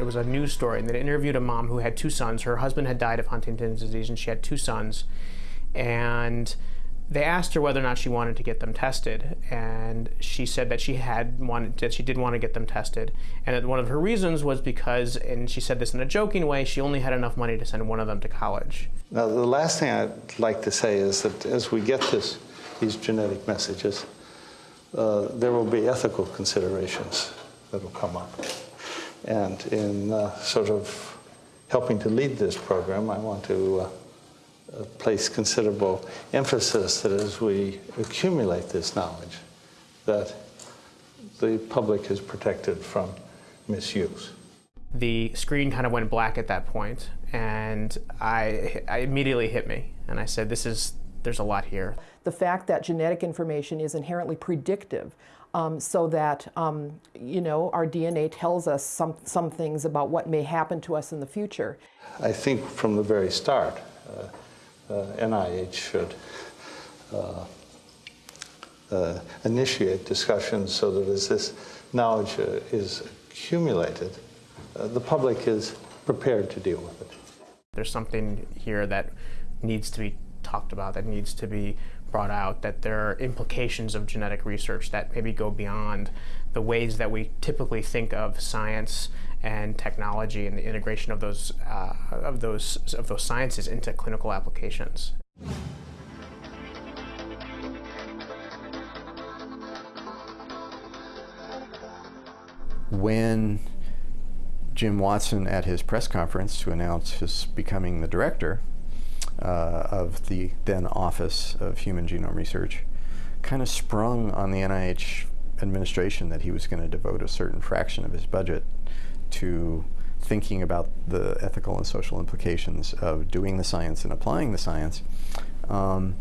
It was a news story, and they interviewed a mom who had two sons. Her husband had died of Huntington's disease, and she had two sons. And they asked her whether or not she wanted to get them tested, and she said that she had wanted that she did want to get them tested, and that one of her reasons was because, and she said this in a joking way, she only had enough money to send one of them to college. Now, the last thing I'd like to say is that as we get this, these genetic messages, uh, there will be ethical considerations that will come up. And in uh, sort of helping to lead this program, I want to uh, uh, place considerable emphasis that as we accumulate this knowledge, that the public is protected from misuse. The screen kind of went black at that point, and I, I immediately hit me, and I said, "This is there's a lot here." The fact that genetic information is inherently predictive um, so that um, you know our DNA tells us some some things about what may happen to us in the future. I think from the very start, uh, uh, NIH should uh, uh, initiate discussions so that as this knowledge uh, is accumulated, uh, the public is prepared to deal with it. There's something here that needs to be talked about, that needs to be brought out, that there are implications of genetic research that maybe go beyond the ways that we typically think of science and technology and the integration of those, uh, of those, of those sciences into clinical applications. When Jim Watson at his press conference to announce his becoming the director of the then Office of Human Genome Research kind of sprung on the NIH administration that he was going to devote a certain fraction of his budget to thinking about the ethical and social implications of doing the science and applying the science. Um,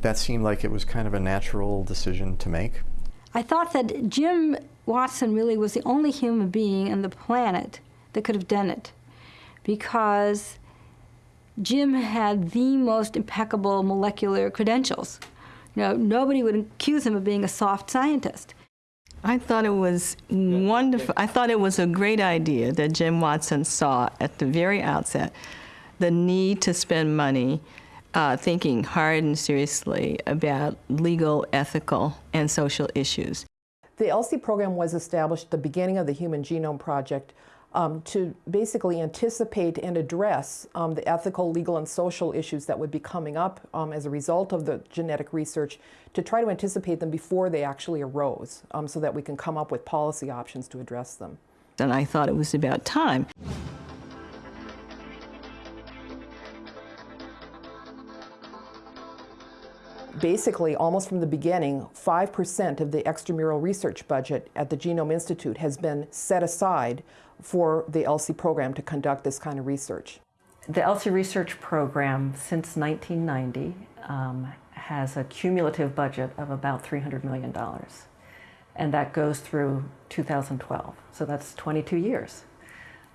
that seemed like it was kind of a natural decision to make. I thought that Jim Watson really was the only human being on the planet that could have done it because Jim had the most impeccable molecular credentials. You know, nobody would accuse him of being a soft scientist. I thought it was wonderful. I thought it was a great idea that Jim Watson saw at the very outset the need to spend money uh, thinking hard and seriously about legal, ethical, and social issues. The ELSI program was established at the beginning of the Human Genome Project um, to basically anticipate and address um, the ethical, legal, and social issues that would be coming up um, as a result of the genetic research, to try to anticipate them before they actually arose, um, so that we can come up with policy options to address them. And I thought it was about time. Basically, almost from the beginning, 5% of the extramural research budget at the Genome Institute has been set aside for the ELSI program to conduct this kind of research. The ELSI research program, since 1990, um, has a cumulative budget of about $300 million. And that goes through 2012. So that's 22 years.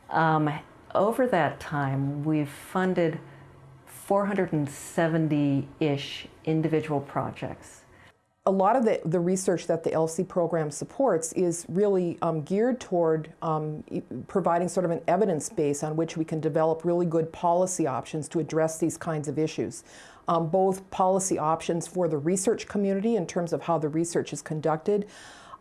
Um, over that time, we've funded 470-ish individual projects. A lot of the, the research that the ELSI program supports is really um, geared toward um, providing sort of an evidence base on which we can develop really good policy options to address these kinds of issues. Um, both policy options for the research community in terms of how the research is conducted,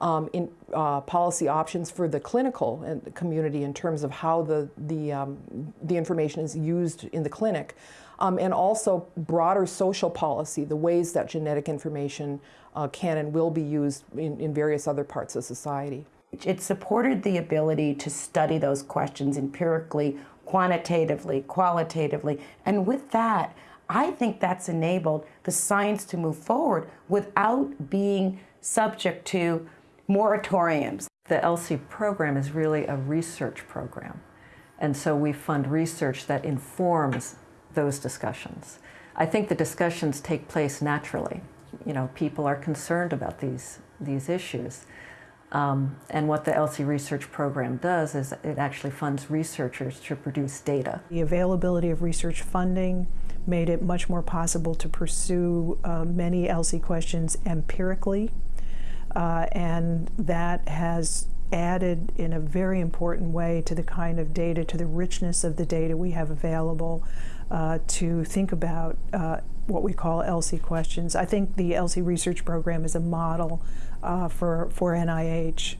um, in uh, policy options for the clinical community in terms of how the, the, um, the information is used in the clinic um, and also broader social policy, the ways that genetic information uh, can and will be used in, in various other parts of society. It supported the ability to study those questions empirically, quantitatively, qualitatively, and with that, I think that's enabled the science to move forward without being subject to moratoriums. The ELSI program is really a research program. And so we fund research that informs those discussions. I think the discussions take place naturally. You know, people are concerned about these, these issues. Um, and what the ELSI research program does is it actually funds researchers to produce data. The availability of research funding made it much more possible to pursue uh, many ELSI questions empirically, uh, and that has added in a very important way to the kind of data, to the richness of the data we have available uh, to think about uh, what we call ELSI questions. I think the ELSI research program is a model uh, for, for NIH.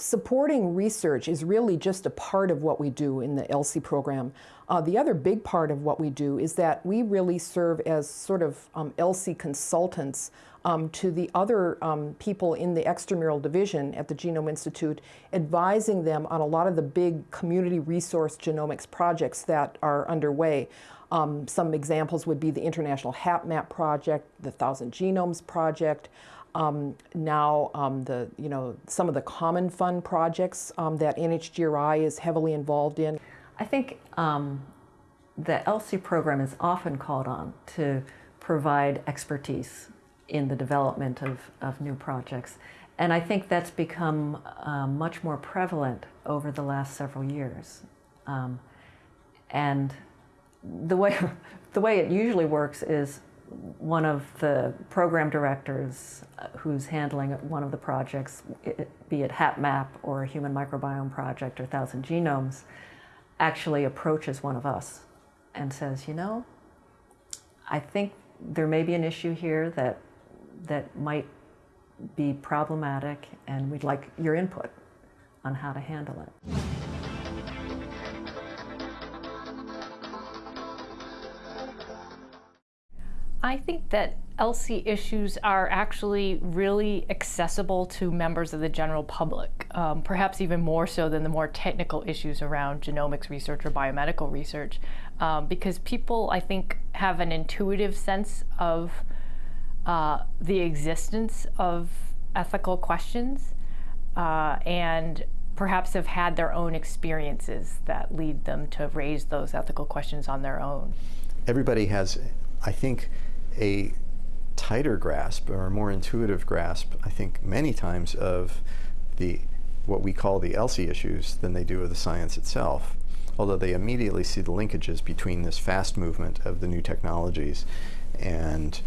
Supporting research is really just a part of what we do in the ELSI program. Uh, the other big part of what we do is that we really serve as sort of um, ELSI consultants um, to the other um, people in the extramural division at the Genome Institute, advising them on a lot of the big community resource genomics projects that are underway. Um, some examples would be the International HapMap Project, the Thousand Genomes Project, um, now um, the you know some of the common fund projects um, that NHGRI is heavily involved in. I think um, the ELSI program is often called on to provide expertise in the development of, of new projects. And I think that's become uh, much more prevalent over the last several years. Um, and the way, the way it usually works is one of the program directors uh, who's handling one of the projects, be it HapMap or a Human Microbiome Project or Thousand Genomes, actually approaches one of us and says, you know, I think there may be an issue here that, that might be problematic and we'd like your input on how to handle it. I think that ELSI issues are actually really accessible to members of the general public, um, perhaps even more so than the more technical issues around genomics research or biomedical research, um, because people, I think, have an intuitive sense of uh, the existence of ethical questions uh, and perhaps have had their own experiences that lead them to raise those ethical questions on their own. Everybody has, I think, a tighter grasp or a more intuitive grasp, I think, many times of the what we call the ELSI issues than they do of the science itself. Although they immediately see the linkages between this fast movement of the new technologies and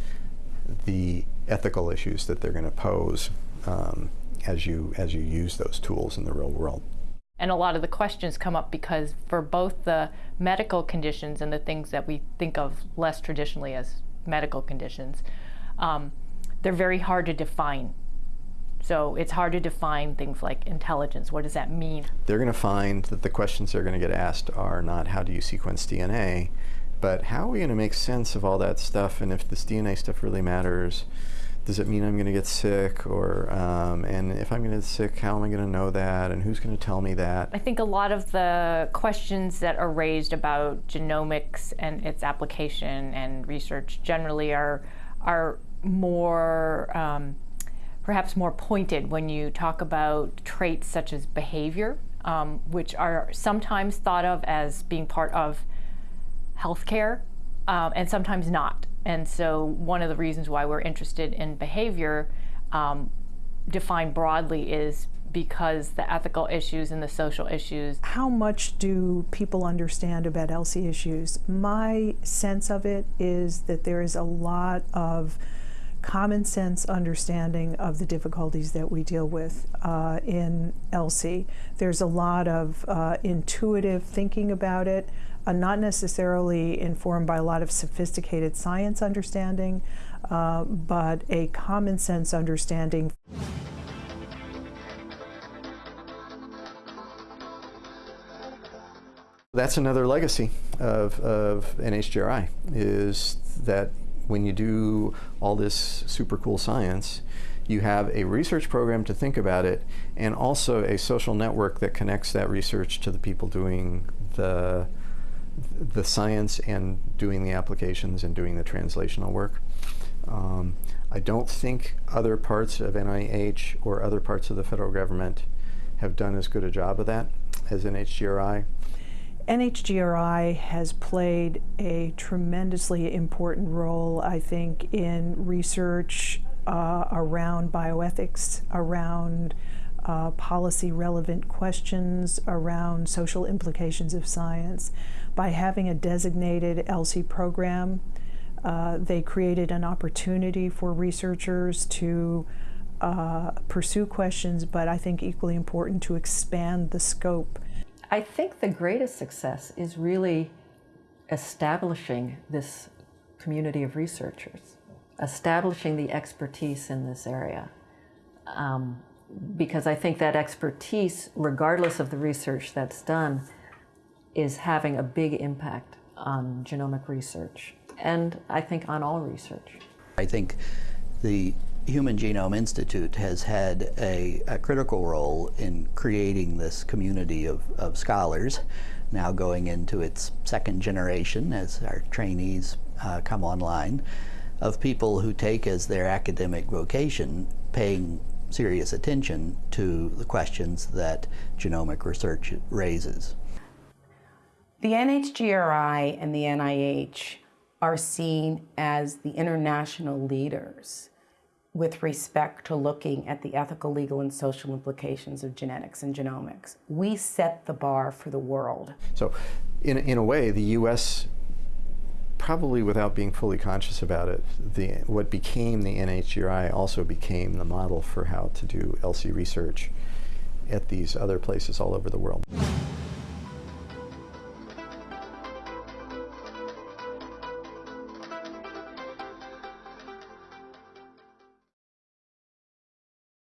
the ethical issues that they're going to pose um, as you as you use those tools in the real world. And a lot of the questions come up because for both the medical conditions and the things that we think of less traditionally as medical conditions, um, they're very hard to define. So it's hard to define things like intelligence. What does that mean? They're going to find that the questions they're going to get asked are not how do you sequence DNA, but how are we going to make sense of all that stuff? And if this DNA stuff really matters, does it mean I'm going to get sick? Or, um, and if I'm going to get sick, how am I going to know that? And who's going to tell me that? I think a lot of the questions that are raised about genomics and its application and research generally are, are more, um, perhaps more pointed when you talk about traits such as behavior, um, which are sometimes thought of as being part of healthcare um, and sometimes not. And so one of the reasons why we're interested in behavior um, defined broadly is because the ethical issues and the social issues. How much do people understand about ELSI issues? My sense of it is that there is a lot of common sense understanding of the difficulties that we deal with uh, in ELSI. There's a lot of uh, intuitive thinking about it uh, not necessarily informed by a lot of sophisticated science understanding, uh, but a common sense understanding. That's another legacy of, of NHGRI, is that when you do all this super cool science, you have a research program to think about it, and also a social network that connects that research to the people doing the the science and doing the applications and doing the translational work. Um, I don't think other parts of NIH or other parts of the federal government have done as good a job of that as NHGRI. NHGRI has played a tremendously important role, I think, in research uh, around bioethics, around uh, policy relevant questions, around social implications of science by having a designated ELSI program Uh, they created an opportunity for researchers to uh, pursue questions, but I think equally important to expand the scope. I think the greatest success is really establishing this community of researchers, establishing the expertise in this area. Um, because I think that expertise, regardless of the research that's done, is having a big impact on genomic research and I think on all research. I think the Human Genome Institute has had a, a critical role in creating this community of, of scholars, now going into its second generation as our trainees uh, come online, of people who take as their academic vocation paying serious attention to the questions that genomic research raises. The NHGRI and the NIH are seen as the international leaders with respect to looking at the ethical, legal, and social implications of genetics and genomics. We set the bar for the world. So, in, in a way, the U.S. probably without being fully conscious about it, the, what became the NHGRI also became the model for how to do ELSI research at these other places all over the world.